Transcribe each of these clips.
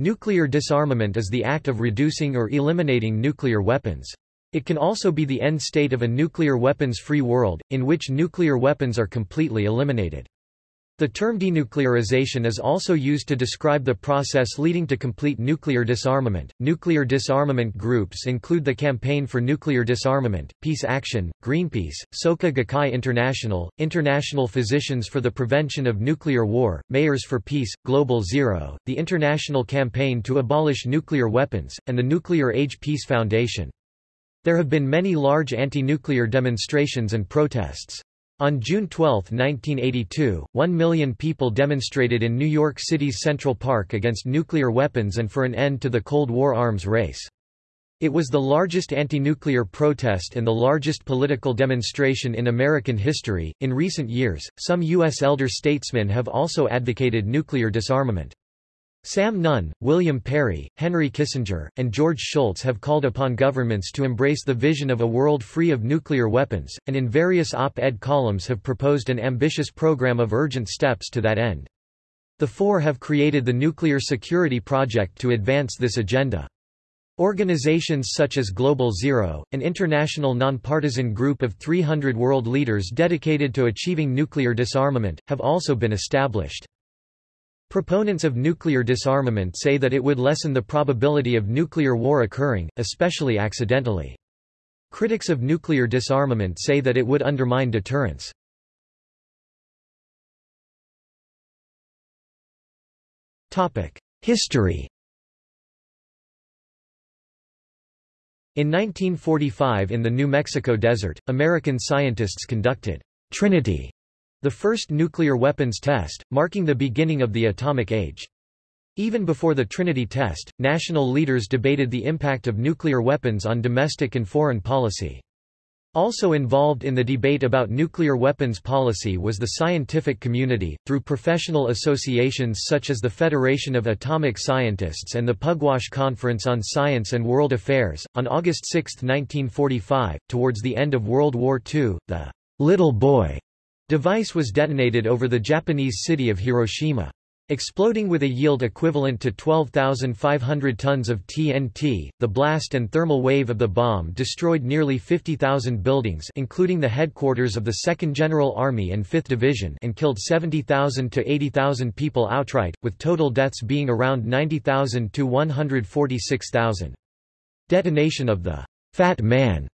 Nuclear disarmament is the act of reducing or eliminating nuclear weapons. It can also be the end state of a nuclear weapons-free world, in which nuclear weapons are completely eliminated. The term denuclearization is also used to describe the process leading to complete nuclear disarmament. Nuclear disarmament groups include the Campaign for Nuclear Disarmament, Peace Action, Greenpeace, Soka Gakkai International, International Physicians for the Prevention of Nuclear War, Mayors for Peace, Global Zero, the International Campaign to Abolish Nuclear Weapons, and the Nuclear Age Peace Foundation. There have been many large anti-nuclear demonstrations and protests. On June 12, 1982, one million people demonstrated in New York City's Central Park against nuclear weapons and for an end to the Cold War arms race. It was the largest anti-nuclear protest and the largest political demonstration in American history. In recent years, some U.S. elder statesmen have also advocated nuclear disarmament. Sam Nunn, William Perry, Henry Kissinger, and George Shultz have called upon governments to embrace the vision of a world free of nuclear weapons, and in various op-ed columns have proposed an ambitious program of urgent steps to that end. The four have created the Nuclear Security Project to advance this agenda. Organizations such as Global Zero, an international nonpartisan group of 300 world leaders dedicated to achieving nuclear disarmament, have also been established. Proponents of nuclear disarmament say that it would lessen the probability of nuclear war occurring, especially accidentally. Critics of nuclear disarmament say that it would undermine deterrence. History In 1945 in the New Mexico desert, American scientists conducted Trinity the first nuclear weapons test, marking the beginning of the atomic age. Even before the Trinity test, national leaders debated the impact of nuclear weapons on domestic and foreign policy. Also involved in the debate about nuclear weapons policy was the scientific community, through professional associations such as the Federation of Atomic Scientists and the Pugwash Conference on Science and World Affairs. On August 6, 1945, towards the end of World War II, the little boy Device was detonated over the Japanese city of Hiroshima. Exploding with a yield equivalent to 12,500 tons of TNT, the blast and thermal wave of the bomb destroyed nearly 50,000 buildings including the headquarters of the 2nd General Army and 5th Division and killed 70,000 to 80,000 people outright, with total deaths being around 90,000 to 146,000. Detonation of the Fat Man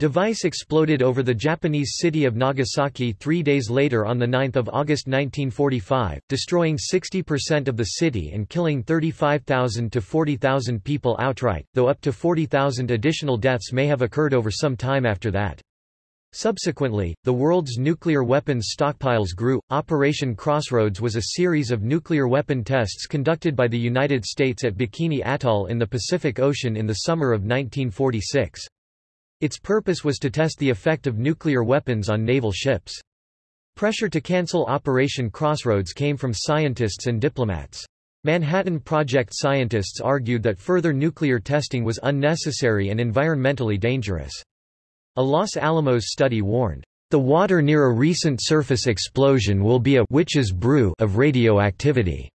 Device exploded over the Japanese city of Nagasaki three days later on 9 August 1945, destroying 60% of the city and killing 35,000 to 40,000 people outright, though up to 40,000 additional deaths may have occurred over some time after that. Subsequently, the world's nuclear weapons stockpiles grew. Operation Crossroads was a series of nuclear weapon tests conducted by the United States at Bikini Atoll in the Pacific Ocean in the summer of 1946. Its purpose was to test the effect of nuclear weapons on naval ships. Pressure to cancel Operation Crossroads came from scientists and diplomats. Manhattan Project scientists argued that further nuclear testing was unnecessary and environmentally dangerous. A Los Alamos study warned, "...the water near a recent surface explosion will be a witch's brew of radioactivity."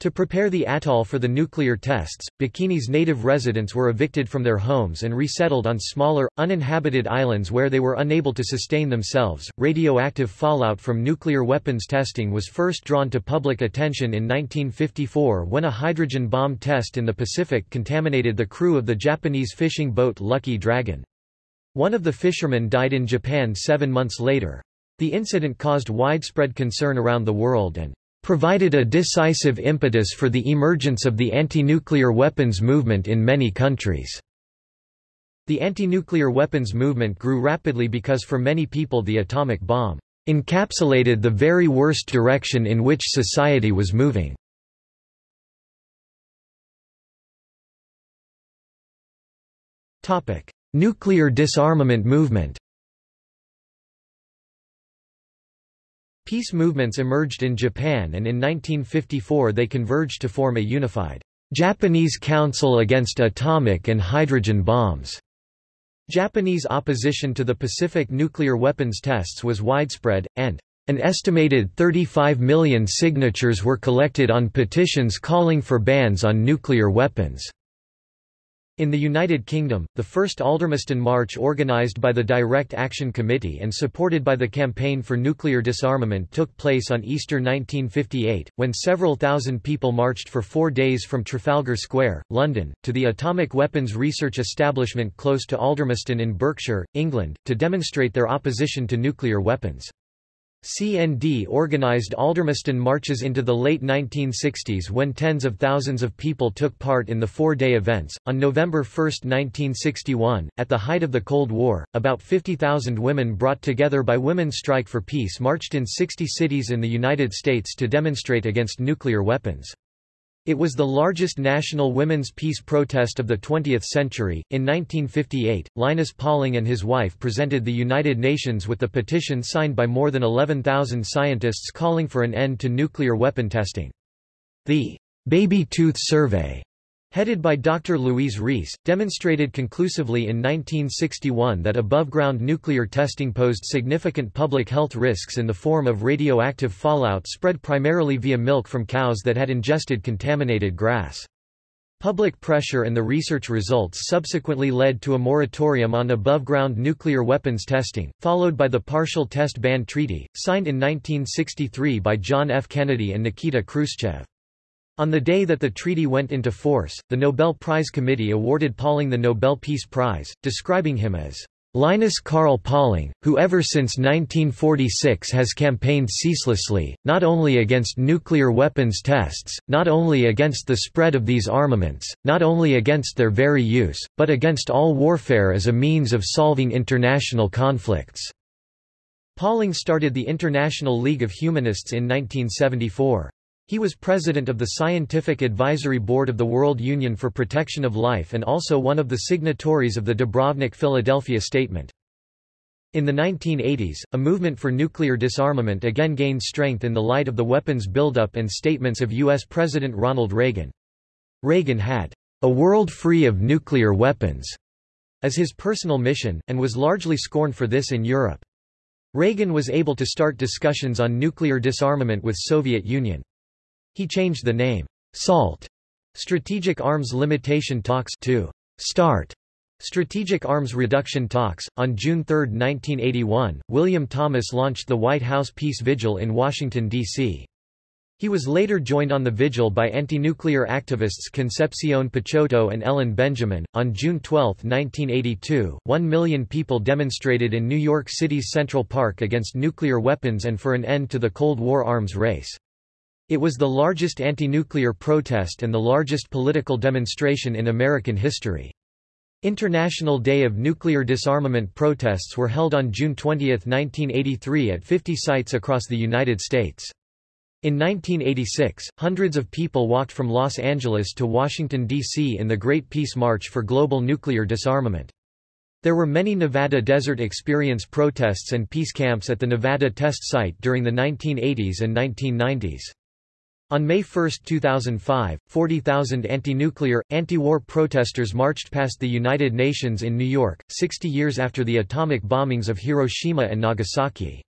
To prepare the atoll for the nuclear tests, Bikini's native residents were evicted from their homes and resettled on smaller, uninhabited islands where they were unable to sustain themselves. Radioactive fallout from nuclear weapons testing was first drawn to public attention in 1954 when a hydrogen bomb test in the Pacific contaminated the crew of the Japanese fishing boat Lucky Dragon. One of the fishermen died in Japan seven months later. The incident caused widespread concern around the world and provided a decisive impetus for the emergence of the anti-nuclear weapons movement in many countries. The anti-nuclear weapons movement grew rapidly because for many people the atomic bomb encapsulated the very worst direction in which society was moving. Nuclear disarmament movement Peace movements emerged in Japan and in 1954 they converged to form a unified Japanese Council Against Atomic and Hydrogen Bombs. Japanese opposition to the Pacific nuclear weapons tests was widespread, and An estimated 35 million signatures were collected on petitions calling for bans on nuclear weapons. In the United Kingdom, the first Aldermaston March organised by the Direct Action Committee and supported by the Campaign for Nuclear Disarmament took place on Easter 1958, when several thousand people marched for four days from Trafalgar Square, London, to the Atomic Weapons Research Establishment close to Aldermaston in Berkshire, England, to demonstrate their opposition to nuclear weapons. CND organized Aldermaston marches into the late 1960s when tens of thousands of people took part in the four-day events. On November 1, 1961, at the height of the Cold War, about 50,000 women brought together by Women's Strike for Peace marched in 60 cities in the United States to demonstrate against nuclear weapons. It was the largest national women's peace protest of the 20th century. In 1958, Linus Pauling and his wife presented the United Nations with the petition signed by more than 11,000 scientists calling for an end to nuclear weapon testing. The Baby Tooth Survey headed by Dr. Louise Reiss, demonstrated conclusively in 1961 that above-ground nuclear testing posed significant public health risks in the form of radioactive fallout spread primarily via milk from cows that had ingested contaminated grass. Public pressure and the research results subsequently led to a moratorium on above-ground nuclear weapons testing, followed by the Partial Test Ban Treaty, signed in 1963 by John F. Kennedy and Nikita Khrushchev. On the day that the treaty went into force, the Nobel Prize Committee awarded Pauling the Nobel Peace Prize, describing him as Linus Karl Pauling, who ever since 1946 has campaigned ceaselessly, not only against nuclear weapons tests, not only against the spread of these armaments, not only against their very use, but against all warfare as a means of solving international conflicts." Pauling started the International League of Humanists in 1974. He was president of the Scientific Advisory Board of the World Union for Protection of Life and also one of the signatories of the Dubrovnik Philadelphia Statement. In the 1980s, a movement for nuclear disarmament again gained strength in the light of the weapons buildup and statements of U.S. President Ronald Reagan. Reagan had a world free of nuclear weapons as his personal mission, and was largely scorned for this in Europe. Reagan was able to start discussions on nuclear disarmament with Soviet Union. He changed the name, SALT, Strategic Arms Limitation Talks to START, Strategic Arms Reduction Talks. On June 3, 1981, William Thomas launched the White House Peace Vigil in Washington, D.C. He was later joined on the vigil by anti-nuclear activists Concepcion Picciotto and Ellen Benjamin. On June 12, 1982, one million people demonstrated in New York City's Central Park against nuclear weapons and for an end to the Cold War arms race. It was the largest anti-nuclear protest and the largest political demonstration in American history. International Day of Nuclear Disarmament protests were held on June 20, 1983 at 50 sites across the United States. In 1986, hundreds of people walked from Los Angeles to Washington, D.C. in the Great Peace March for global nuclear disarmament. There were many Nevada Desert Experience protests and peace camps at the Nevada test site during the 1980s and 1990s. On May 1, 2005, 40,000 anti-nuclear, anti-war protesters marched past the United Nations in New York, 60 years after the atomic bombings of Hiroshima and Nagasaki.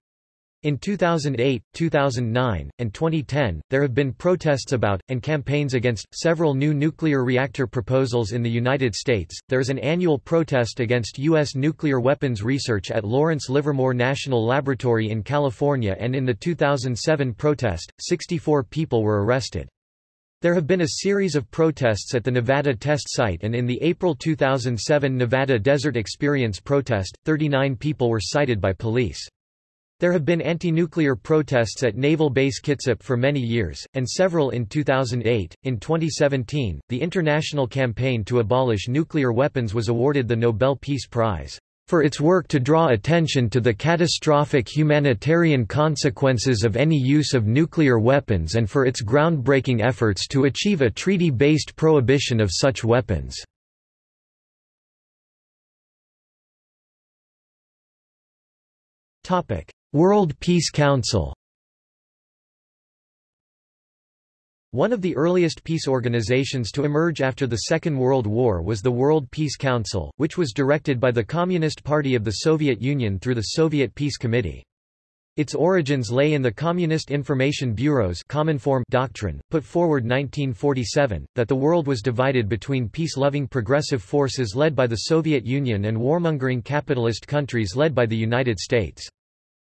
In 2008, 2009, and 2010, there have been protests about, and campaigns against, several new nuclear reactor proposals in the United States. There is an annual protest against U.S. nuclear weapons research at Lawrence Livermore National Laboratory in California, and in the 2007 protest, 64 people were arrested. There have been a series of protests at the Nevada test site and in the April 2007 Nevada Desert Experience protest, 39 people were cited by police. There have been anti-nuclear protests at Naval Base Kitsap for many years, and several in 2008. In 2017, the international campaign to abolish nuclear weapons was awarded the Nobel Peace Prize for its work to draw attention to the catastrophic humanitarian consequences of any use of nuclear weapons and for its groundbreaking efforts to achieve a treaty-based prohibition of such weapons. Topic: World Peace Council One of the earliest peace organizations to emerge after the Second World War was the World Peace Council, which was directed by the Communist Party of the Soviet Union through the Soviet Peace Committee. Its origins lay in the Communist Information Bureau's Cominform doctrine, put forward 1947, that the world was divided between peace-loving progressive forces led by the Soviet Union and warmongering capitalist countries led by the United States.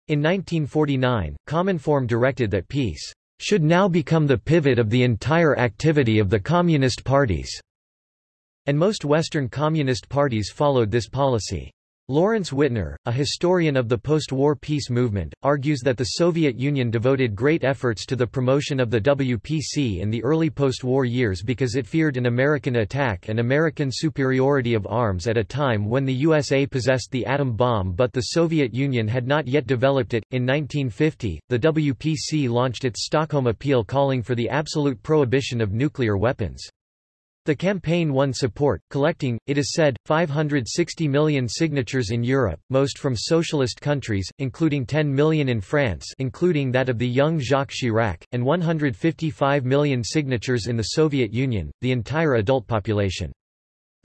In 1949, Cominform directed that peace should now become the pivot of the entire activity of the Communist parties, and most Western Communist parties followed this policy. Lawrence Wittner, a historian of the post-war peace movement, argues that the Soviet Union devoted great efforts to the promotion of the WPC in the early post-war years because it feared an American attack and American superiority of arms at a time when the USA possessed the atom bomb but the Soviet Union had not yet developed it. In 1950, the WPC launched its Stockholm Appeal calling for the absolute prohibition of nuclear weapons. The campaign won support, collecting, it is said, 560 million signatures in Europe, most from socialist countries, including 10 million in France including that of the young Jacques Chirac, and 155 million signatures in the Soviet Union, the entire adult population.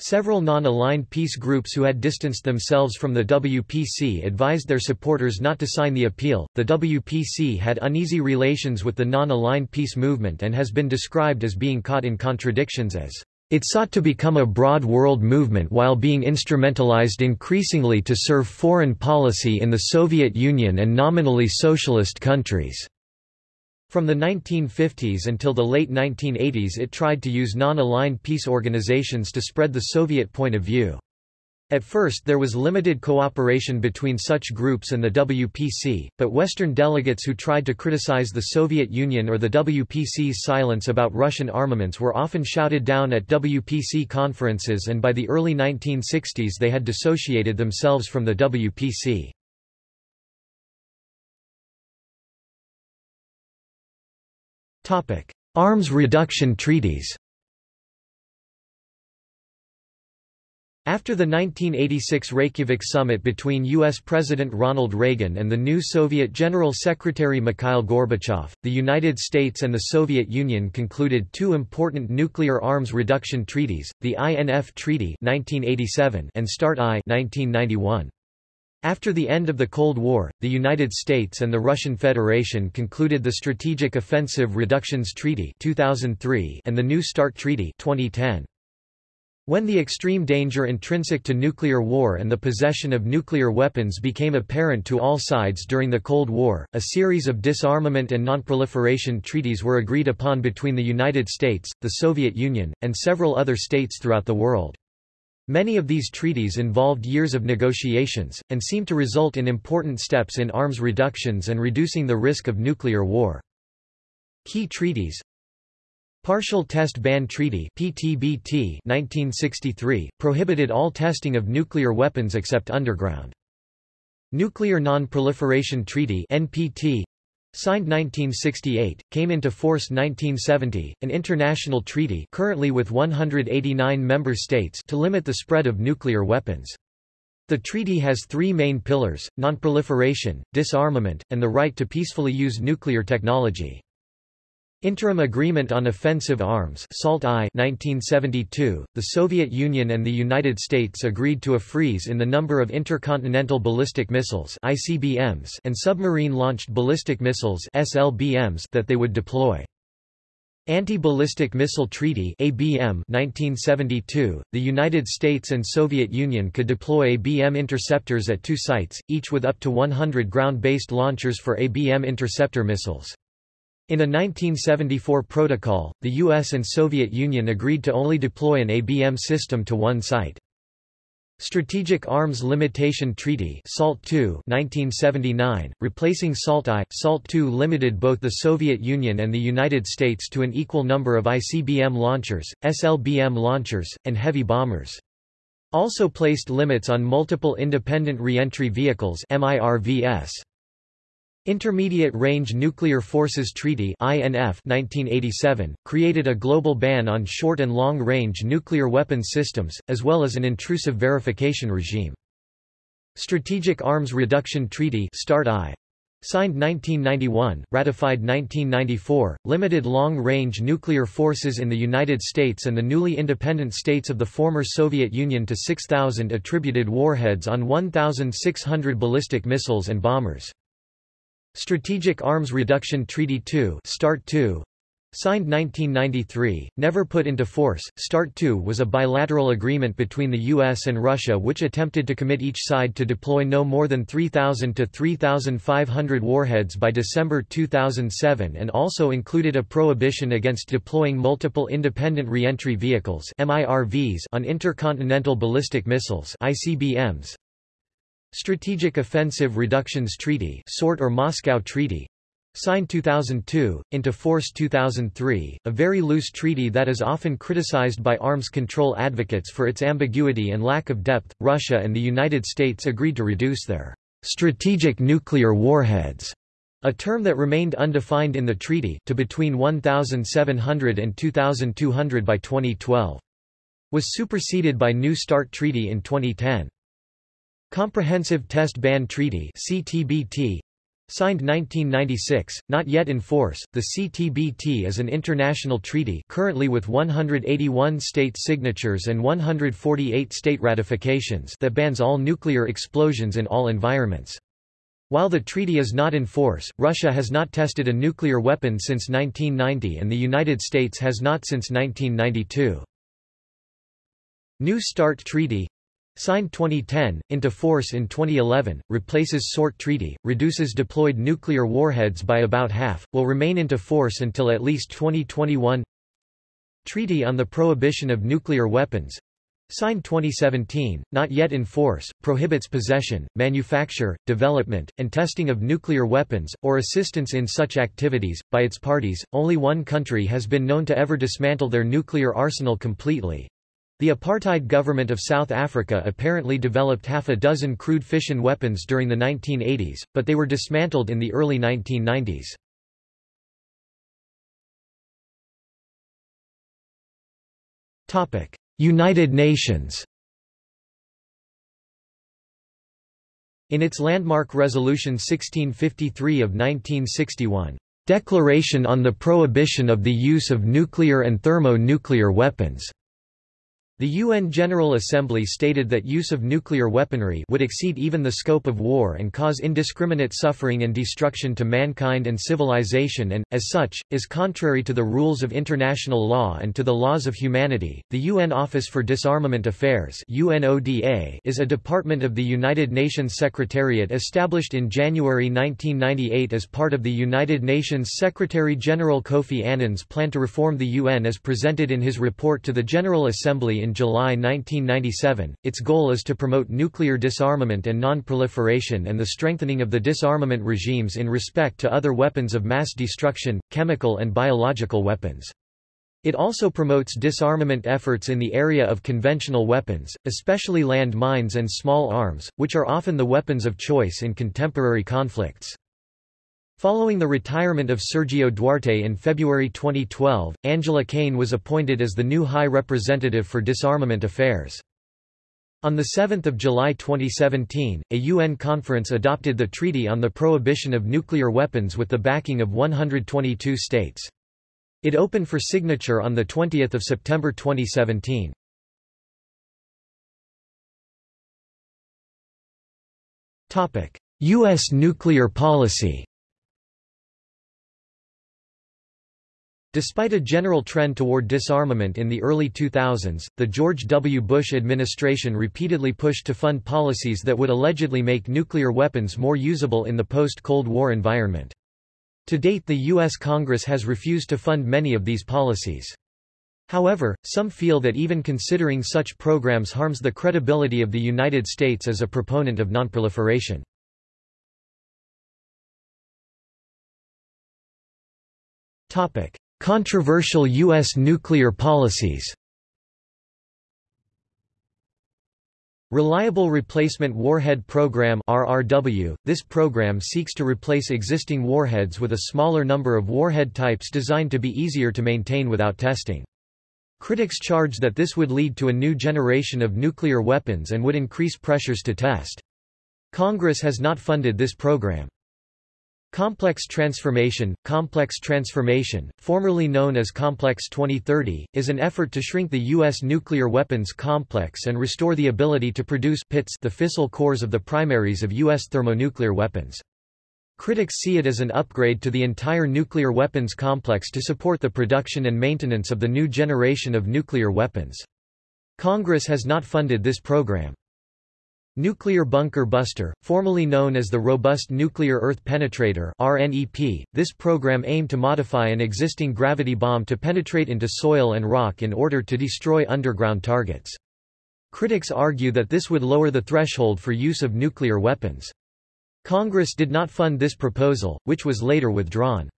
Several non-aligned peace groups who had distanced themselves from the WPC advised their supporters not to sign the appeal. The WPC had uneasy relations with the non-aligned peace movement and has been described as being caught in contradictions as it sought to become a broad world movement while being instrumentalized increasingly to serve foreign policy in the Soviet Union and nominally socialist countries. From the 1950s until the late 1980s it tried to use non-aligned peace organizations to spread the Soviet point of view. At first there was limited cooperation between such groups and the WPC, but Western delegates who tried to criticize the Soviet Union or the WPC's silence about Russian armaments were often shouted down at WPC conferences and by the early 1960s they had dissociated themselves from the WPC. Arms reduction treaties After the 1986 Reykjavik summit between U.S. President Ronald Reagan and the new Soviet General Secretary Mikhail Gorbachev, the United States and the Soviet Union concluded two important nuclear arms reduction treaties, the INF Treaty 1987 and START-I 1991. After the end of the Cold War, the United States and the Russian Federation concluded the Strategic Offensive Reductions Treaty 2003 and the New START Treaty 2010. When the extreme danger intrinsic to nuclear war and the possession of nuclear weapons became apparent to all sides during the Cold War, a series of disarmament and nonproliferation treaties were agreed upon between the United States, the Soviet Union, and several other states throughout the world. Many of these treaties involved years of negotiations, and seemed to result in important steps in arms reductions and reducing the risk of nuclear war. Key treaties Partial Test Ban Treaty PTBT 1963, prohibited all testing of nuclear weapons except underground. Nuclear Non-Proliferation Treaty NPT, signed 1968, came into force 1970, an international treaty currently with 189 member states to limit the spread of nuclear weapons. The treaty has three main pillars, nonproliferation, disarmament, and the right to peacefully use nuclear technology. Interim Agreement on Offensive Arms SALT I 1972, the Soviet Union and the United States agreed to a freeze in the number of intercontinental ballistic missiles ICBMs and submarine-launched ballistic missiles SLBMs that they would deploy. Anti-Ballistic Missile Treaty ABM 1972, the United States and Soviet Union could deploy ABM interceptors at two sites, each with up to 100 ground-based launchers for ABM interceptor missiles. In a 1974 protocol, the US and Soviet Union agreed to only deploy an ABM system to one site. Strategic Arms Limitation Treaty SALT II 1979, replacing SALT I, SALT II limited both the Soviet Union and the United States to an equal number of ICBM launchers, SLBM launchers, and heavy bombers. Also placed limits on multiple independent reentry vehicles MIRVs. Intermediate Range Nuclear Forces Treaty INF 1987, created a global ban on short and long-range nuclear weapons systems, as well as an intrusive verification regime. Strategic Arms Reduction Treaty START-I, Signed 1991, ratified 1994, limited long-range nuclear forces in the United States and the newly independent states of the former Soviet Union to 6,000 attributed warheads on 1,600 ballistic missiles and bombers. Strategic Arms Reduction Treaty 2 START 2 Signed 1993, never put into force, START II was a bilateral agreement between the U.S. and Russia which attempted to commit each side to deploy no more than 3,000 to 3,500 warheads by December 2007 and also included a prohibition against deploying multiple independent reentry vehicles on intercontinental ballistic missiles ICBMs. Strategic Offensive Reductions Treaty SORT or Moscow Treaty Signed 2002, into force 2003, a very loose treaty that is often criticized by arms control advocates for its ambiguity and lack of depth. Russia and the United States agreed to reduce their strategic nuclear warheads, a term that remained undefined in the treaty, to between 1,700 and 2,200 by 2012. Was superseded by New START Treaty in 2010. Comprehensive Test Ban Treaty CTBT Signed 1996, not yet in force, the CTBT is an international treaty currently with 181 state signatures and 148 state ratifications that bans all nuclear explosions in all environments. While the treaty is not in force, Russia has not tested a nuclear weapon since 1990 and the United States has not since 1992. New START Treaty Signed 2010, into force in 2011, replaces SORT Treaty, reduces deployed nuclear warheads by about half, will remain into force until at least 2021 Treaty on the Prohibition of Nuclear Weapons. Signed 2017, not yet in force, prohibits possession, manufacture, development, and testing of nuclear weapons, or assistance in such activities, by its parties. Only one country has been known to ever dismantle their nuclear arsenal completely, the apartheid government of South Africa apparently developed half a dozen crude fission weapons during the 1980s, but they were dismantled in the early 1990s. United Nations In its landmark Resolution 1653 of 1961, "...declaration on the prohibition of the use of nuclear and thermonuclear weapons," The UN General Assembly stated that use of nuclear weaponry would exceed even the scope of war and cause indiscriminate suffering and destruction to mankind and civilization and, as such, is contrary to the rules of international law and to the laws of humanity. The UN Office for Disarmament Affairs UNODA is a department of the United Nations Secretariat established in January 1998 as part of the United Nations Secretary-General Kofi Annan's plan to reform the UN as presented in his report to the General Assembly in July 1997. Its goal is to promote nuclear disarmament and non-proliferation and the strengthening of the disarmament regimes in respect to other weapons of mass destruction, chemical and biological weapons. It also promotes disarmament efforts in the area of conventional weapons, especially land mines and small arms, which are often the weapons of choice in contemporary conflicts. Following the retirement of Sergio Duarte in February 2012, Angela Kane was appointed as the new High Representative for Disarmament Affairs. On 7 July 2017, a UN conference adopted the Treaty on the Prohibition of Nuclear Weapons with the backing of 122 states. It opened for signature on 20 September 2017. U.S. nuclear policy Despite a general trend toward disarmament in the early 2000s, the George W. Bush administration repeatedly pushed to fund policies that would allegedly make nuclear weapons more usable in the post-Cold War environment. To date the U.S. Congress has refused to fund many of these policies. However, some feel that even considering such programs harms the credibility of the United States as a proponent of nonproliferation. Topic: Controversial U.S. nuclear policies Reliable Replacement Warhead Program RRW. This program seeks to replace existing warheads with a smaller number of warhead types designed to be easier to maintain without testing. Critics charge that this would lead to a new generation of nuclear weapons and would increase pressures to test. Congress has not funded this program. Complex transformation Complex transformation, formerly known as Complex 2030, is an effort to shrink the U.S. nuclear weapons complex and restore the ability to produce PITs the fissile cores of the primaries of U.S. thermonuclear weapons. Critics see it as an upgrade to the entire nuclear weapons complex to support the production and maintenance of the new generation of nuclear weapons. Congress has not funded this program. Nuclear Bunker Buster, formerly known as the Robust Nuclear Earth Penetrator RNEP, this program aimed to modify an existing gravity bomb to penetrate into soil and rock in order to destroy underground targets. Critics argue that this would lower the threshold for use of nuclear weapons. Congress did not fund this proposal, which was later withdrawn.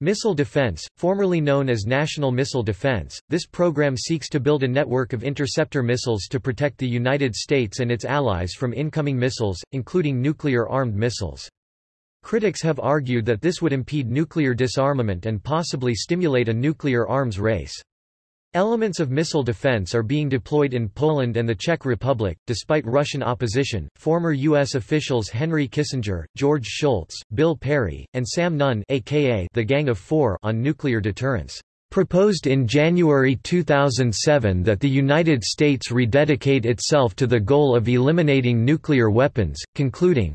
Missile Defense, formerly known as National Missile Defense, this program seeks to build a network of interceptor missiles to protect the United States and its allies from incoming missiles, including nuclear-armed missiles. Critics have argued that this would impede nuclear disarmament and possibly stimulate a nuclear arms race. Elements of missile defense are being deployed in Poland and the Czech Republic, despite Russian opposition. Former U.S. officials Henry Kissinger, George Shultz, Bill Perry, and Sam Nunn aka the Gang of Four on nuclear deterrence proposed in January 2007 that the United States rededicate itself to the goal of eliminating nuclear weapons, concluding,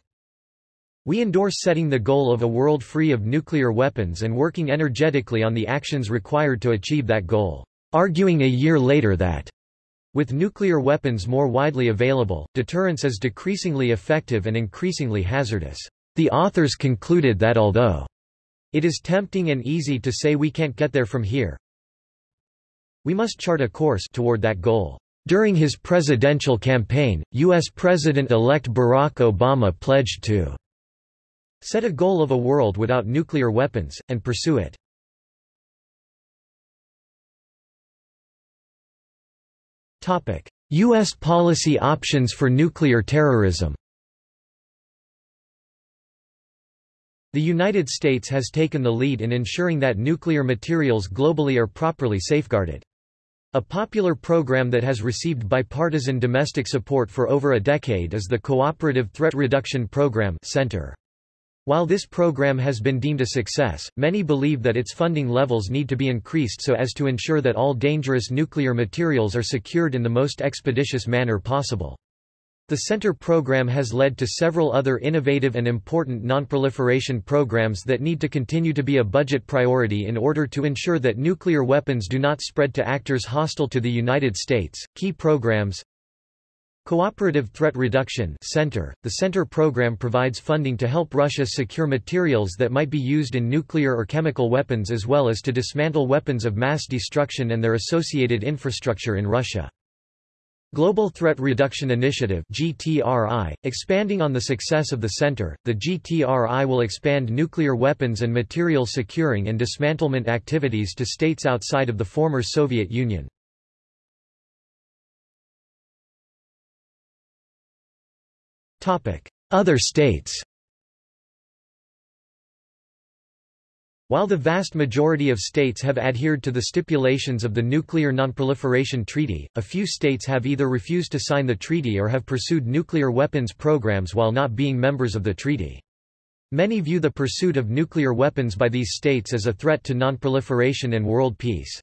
we endorse setting the goal of a world free of nuclear weapons and working energetically on the actions required to achieve that goal arguing a year later that with nuclear weapons more widely available, deterrence is decreasingly effective and increasingly hazardous. The authors concluded that although it is tempting and easy to say we can't get there from here, we must chart a course toward that goal. During his presidential campaign, U.S. President-elect Barack Obama pledged to set a goal of a world without nuclear weapons, and pursue it. U.S. policy options for nuclear terrorism The United States has taken the lead in ensuring that nuclear materials globally are properly safeguarded. A popular program that has received bipartisan domestic support for over a decade is the Cooperative Threat Reduction Program Center. While this program has been deemed a success, many believe that its funding levels need to be increased so as to ensure that all dangerous nuclear materials are secured in the most expeditious manner possible. The Center program has led to several other innovative and important nonproliferation programs that need to continue to be a budget priority in order to ensure that nuclear weapons do not spread to actors hostile to the United States. Key programs Cooperative Threat Reduction Center. The Center program provides funding to help Russia secure materials that might be used in nuclear or chemical weapons as well as to dismantle weapons of mass destruction and their associated infrastructure in Russia. Global Threat Reduction Initiative GTRI, expanding on the success of the center, the GTRI will expand nuclear weapons and material securing and dismantlement activities to states outside of the former Soviet Union. Other states While the vast majority of states have adhered to the stipulations of the Nuclear Nonproliferation Treaty, a few states have either refused to sign the treaty or have pursued nuclear weapons programs while not being members of the treaty. Many view the pursuit of nuclear weapons by these states as a threat to nonproliferation and world peace.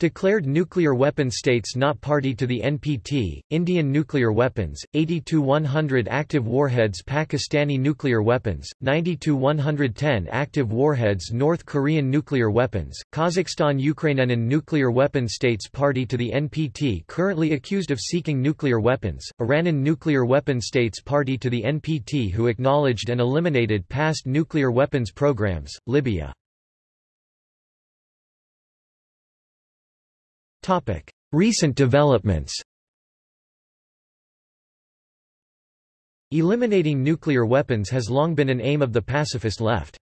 Declared nuclear weapon states not party to the NPT, Indian nuclear weapons, 80-100 active warheads Pakistani nuclear weapons, 90-110 active warheads North Korean nuclear weapons, Kazakhstan Ukrainian nuclear weapon states party to the NPT currently accused of seeking nuclear weapons, Iranan nuclear weapon states party to the NPT who acknowledged and eliminated past nuclear weapons programs, Libya Topic: Recent developments. Eliminating nuclear weapons has long been an aim of the pacifist left.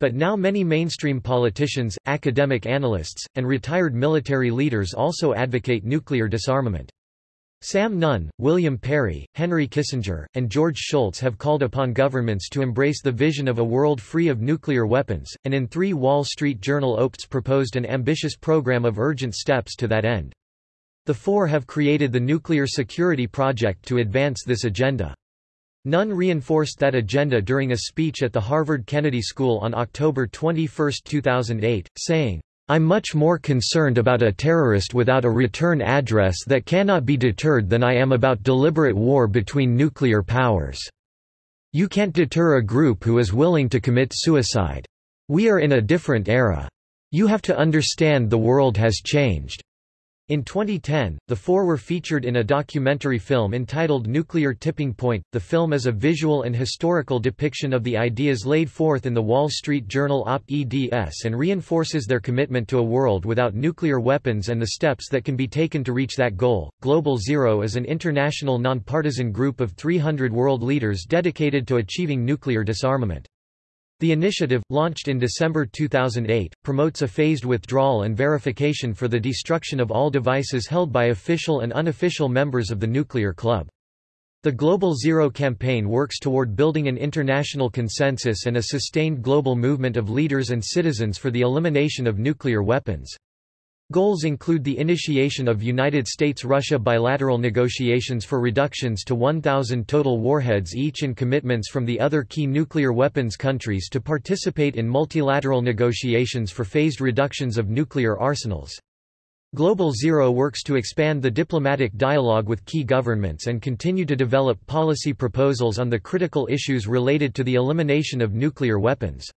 But now many mainstream politicians, academic analysts, and retired military leaders also advocate nuclear disarmament. Sam Nunn, William Perry, Henry Kissinger, and George Shultz have called upon governments to embrace the vision of a world free of nuclear weapons, and in three Wall Street Journal opeds proposed an ambitious program of urgent steps to that end. The four have created the Nuclear Security Project to advance this agenda. Nunn reinforced that agenda during a speech at the Harvard Kennedy School on October 21, 2008, saying, I'm much more concerned about a terrorist without a return address that cannot be deterred than I am about deliberate war between nuclear powers." You can't deter a group who is willing to commit suicide. We are in a different era. You have to understand the world has changed. In 2010, the four were featured in a documentary film entitled Nuclear Tipping Point. The film is a visual and historical depiction of the ideas laid forth in the Wall Street Journal op-eds and reinforces their commitment to a world without nuclear weapons and the steps that can be taken to reach that goal. Global Zero is an international nonpartisan group of 300 world leaders dedicated to achieving nuclear disarmament. The initiative, launched in December 2008, promotes a phased withdrawal and verification for the destruction of all devices held by official and unofficial members of the nuclear club. The Global Zero campaign works toward building an international consensus and a sustained global movement of leaders and citizens for the elimination of nuclear weapons. Goals include the initiation of United States-Russia bilateral negotiations for reductions to 1,000 total warheads each and commitments from the other key nuclear weapons countries to participate in multilateral negotiations for phased reductions of nuclear arsenals. Global Zero works to expand the diplomatic dialogue with key governments and continue to develop policy proposals on the critical issues related to the elimination of nuclear weapons.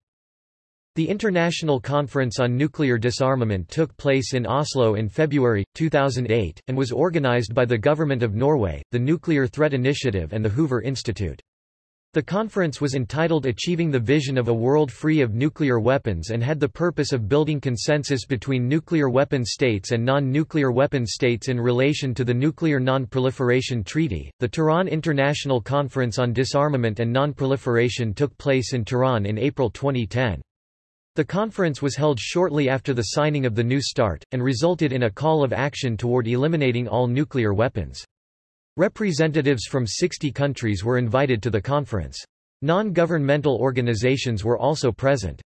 The International Conference on Nuclear Disarmament took place in Oslo in February, 2008, and was organized by the Government of Norway, the Nuclear Threat Initiative and the Hoover Institute. The conference was entitled Achieving the Vision of a World Free of Nuclear Weapons and had the purpose of building consensus between nuclear weapon states and non-nuclear weapon states in relation to the Nuclear Non-Proliferation Treaty. The Tehran International Conference on Disarmament and Non-Proliferation took place in Tehran in April 2010. The conference was held shortly after the signing of the New START, and resulted in a call of action toward eliminating all nuclear weapons. Representatives from 60 countries were invited to the conference. Non-governmental organizations were also present.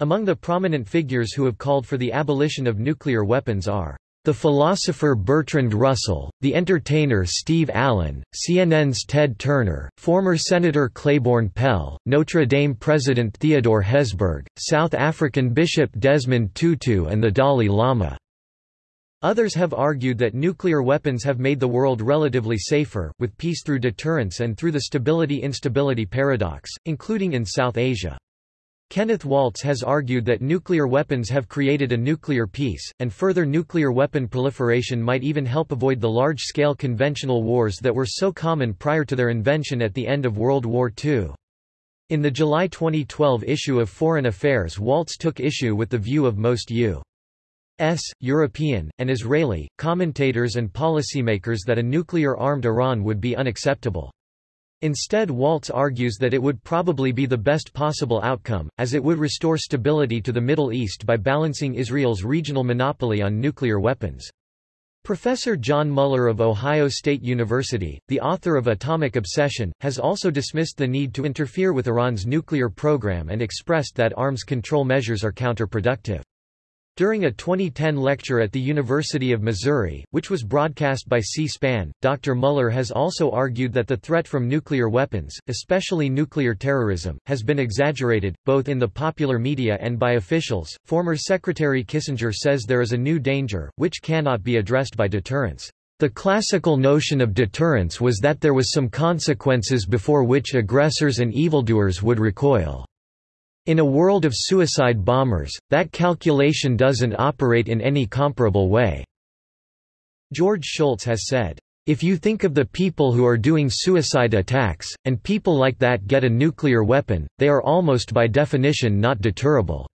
Among the prominent figures who have called for the abolition of nuclear weapons are the philosopher Bertrand Russell, the entertainer Steve Allen, CNN's Ted Turner, former Senator Claiborne Pell, Notre Dame President Theodore Hesburgh, South African Bishop Desmond Tutu and the Dalai Lama. Others have argued that nuclear weapons have made the world relatively safer, with peace through deterrence and through the stability-instability paradox, including in South Asia. Kenneth Waltz has argued that nuclear weapons have created a nuclear peace, and further nuclear weapon proliferation might even help avoid the large-scale conventional wars that were so common prior to their invention at the end of World War II. In the July 2012 issue of Foreign Affairs Waltz took issue with the view of most U.S., European, and Israeli, commentators and policymakers that a nuclear-armed Iran would be unacceptable. Instead Waltz argues that it would probably be the best possible outcome, as it would restore stability to the Middle East by balancing Israel's regional monopoly on nuclear weapons. Professor John Mueller of Ohio State University, the author of Atomic Obsession, has also dismissed the need to interfere with Iran's nuclear program and expressed that arms control measures are counterproductive. During a 2010 lecture at the University of Missouri, which was broadcast by C-SPAN, Dr. Mueller has also argued that the threat from nuclear weapons, especially nuclear terrorism, has been exaggerated, both in the popular media and by officials. Former Secretary Kissinger says there is a new danger, which cannot be addressed by deterrence. The classical notion of deterrence was that there was some consequences before which aggressors and evildoers would recoil. In a world of suicide bombers, that calculation doesn't operate in any comparable way." George Shultz has said, "...if you think of the people who are doing suicide attacks, and people like that get a nuclear weapon, they are almost by definition not deterrable."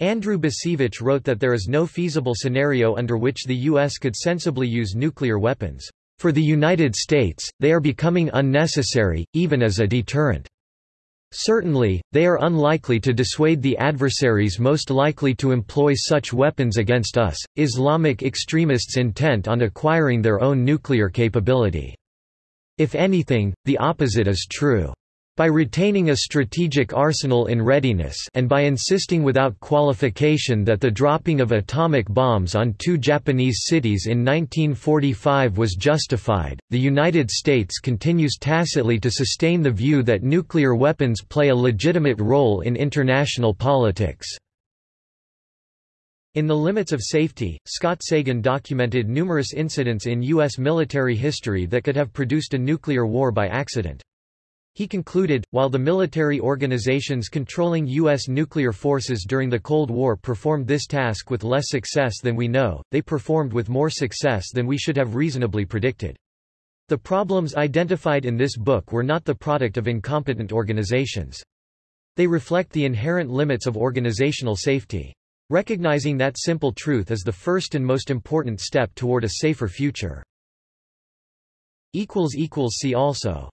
Andrew Bacevich wrote that there is no feasible scenario under which the U.S. could sensibly use nuclear weapons. For the United States, they are becoming unnecessary, even as a deterrent. Certainly, they are unlikely to dissuade the adversaries most likely to employ such weapons against us, Islamic extremists intent on acquiring their own nuclear capability. If anything, the opposite is true. By retaining a strategic arsenal in readiness and by insisting without qualification that the dropping of atomic bombs on two Japanese cities in 1945 was justified, the United States continues tacitly to sustain the view that nuclear weapons play a legitimate role in international politics. In The Limits of Safety, Scott Sagan documented numerous incidents in U.S. military history that could have produced a nuclear war by accident. He concluded, while the military organizations controlling U.S. nuclear forces during the Cold War performed this task with less success than we know, they performed with more success than we should have reasonably predicted. The problems identified in this book were not the product of incompetent organizations. They reflect the inherent limits of organizational safety. Recognizing that simple truth is the first and most important step toward a safer future. See also